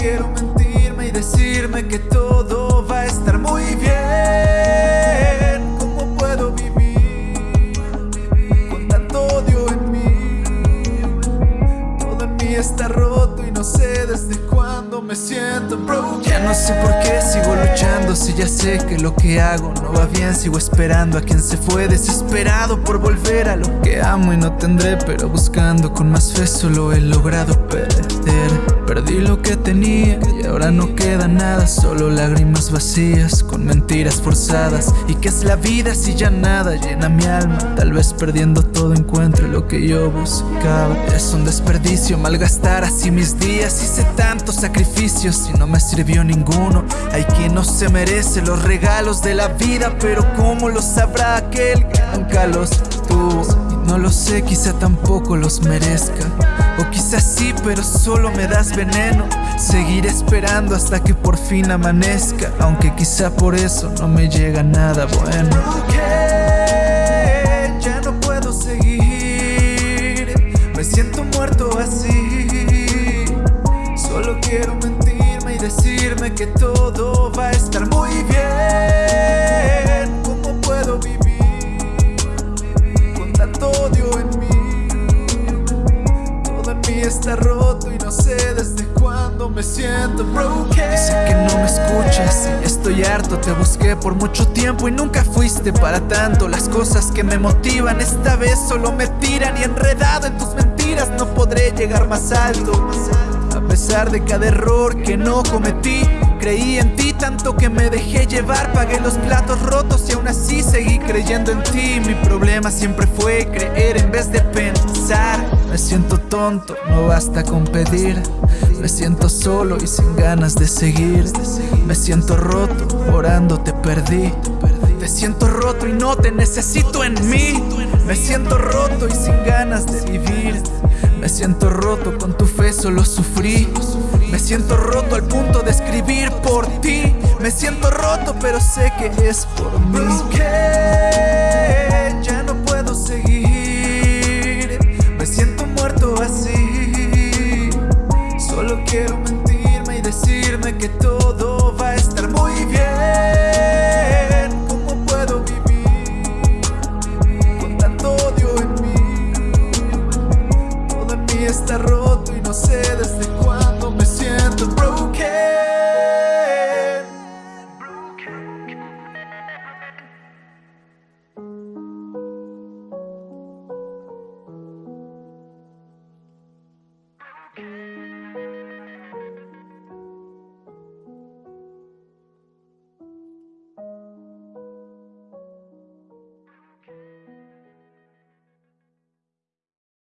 quiero mentirme y decirme que todo va a estar muy bien. ¿Cómo puedo vivir con tanto odio en mí? Todo en mí está roto y no sé desde cuándo me siento broken Ya no sé por qué sigo luchando si ya sé que lo que hago no va bien Sigo esperando a quien se fue desesperado por volver a lo que amo y no tendré Pero buscando con más fe solo he logrado perder. Perdí lo que tenía y ahora no queda nada Solo lágrimas vacías con mentiras forzadas ¿Y qué es la vida si ya nada llena mi alma? Tal vez perdiendo todo encuentre lo que yo buscaba Es un desperdicio malgastar así mis días Hice tantos sacrificios y no me sirvió ninguno Hay quien no se merece los regalos de la vida Pero ¿cómo lo sabrá aquel que nunca los tuvo? No lo sé, quizá tampoco los merezca. O quizás sí, pero solo me das veneno. Seguiré esperando hasta que por fin amanezca. Aunque quizá por eso no me llega nada bueno. Ya no puedo seguir. Me siento muerto así. Solo quiero mentirme y decirme que todo va a estar muy bien y no sé desde cuándo me siento broken. Dice que no me escuchas y estoy harto. Te busqué por mucho tiempo y nunca fuiste para tanto. Las cosas que me motivan esta vez solo me tiran Y enredado en tus mentiras no podré llegar más alto. A pesar de cada error que no cometí Creí en ti tanto que me dejé llevar. Pagué los platos rotos y aún así seguí creyendo en ti. Mi problema siempre fue creer en vez de pensar Me siento tonto, no basta con pedir. Me siento solo y sin ganas de seguir. Me siento roto, orando te perdí. Te siento roto y no te necesito en mí. Me siento roto y sin ganas de vivir. Me siento roto, con tu fe solo sufrí. Me siento roto al punto de escribir por ti. Me siento roto pero sé que es por mí voici